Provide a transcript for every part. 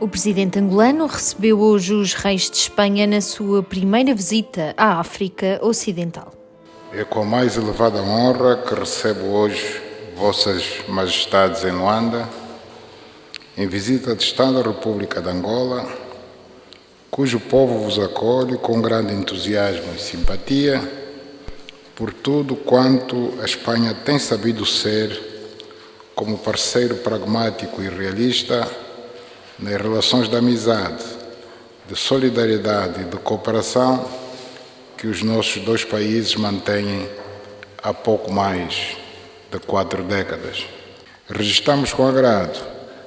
O presidente angolano recebeu hoje os reis de Espanha na sua primeira visita à África Ocidental. É com a mais elevada honra que recebo hoje Vossas Majestades em Luanda, em visita de Estado à República de Angola, cujo povo vos acolhe com grande entusiasmo e simpatia por tudo quanto a Espanha tem sabido ser como parceiro pragmático e realista nas relações de amizade, de solidariedade e de cooperação que os nossos dois países mantêm há pouco mais de quatro décadas. Registramos com agrado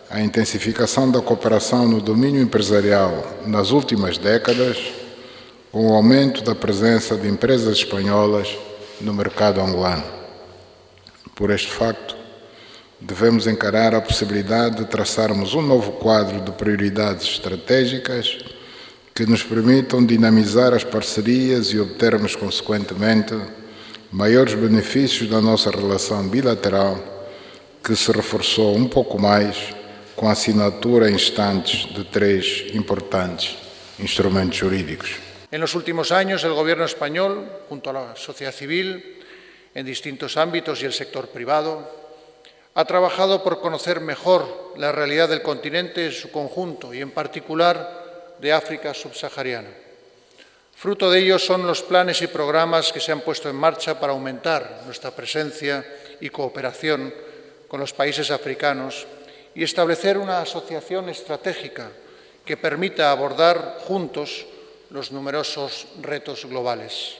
a intensificação da cooperação no domínio empresarial nas últimas décadas, com o aumento da presença de empresas espanholas no mercado angolano. Por este facto, devemos encarar a possibilidade de traçarmos um novo quadro de prioridades estratégicas que nos permitam dinamizar as parcerias e obtermos, consequentemente, maiores benefícios da nossa relação bilateral, que se reforçou um pouco mais com a assinatura em instantes de três importantes instrumentos jurídicos. En los últimos años, el Gobierno español, junto a la sociedad civil, en distintos ámbitos y el sector privado, ha trabajado por conocer mejor la realidad del continente en su conjunto y en particular de África subsahariana. Fruto de ello son los planes y programas que se han puesto en marcha para aumentar nuestra presencia y cooperación con los países africanos y establecer una asociación estratégica que permita abordar juntos los numerosos retos globales.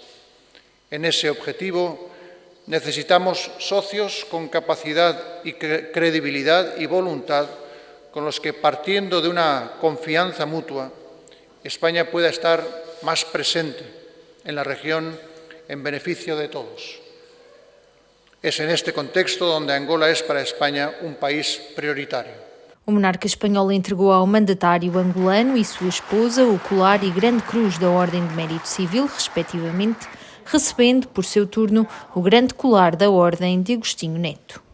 En ese objetivo, Necesitamos socios con capacidad y credibilidad y voluntad con los que, partiendo de una confianza mutua, España pueda estar más presente en la región en beneficio de todos. Es en este contexto donde Angola es para España un país prioritario. O monarca espanhol entregou ao mandatário angolano e sua esposa o colar e grande cruz da Ordem de Mérito Civil, respectivamente, recebendo, por seu turno, o grande colar da Ordem de Agostinho Neto.